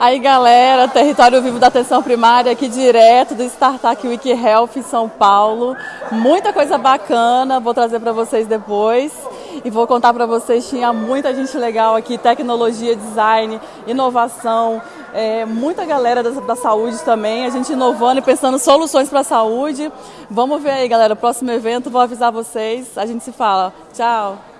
Aí galera, Território Vivo da Atenção Primária aqui direto do Startup Week Health em São Paulo. Muita coisa bacana, vou trazer para vocês depois. E vou contar para vocês, tinha muita gente legal aqui, tecnologia, design, inovação, é, muita galera da, da, saúde também, a gente inovando e pensando soluções para a saúde. Vamos ver aí, galera, próximo evento, vou avisar vocês, a gente se fala. Tchau!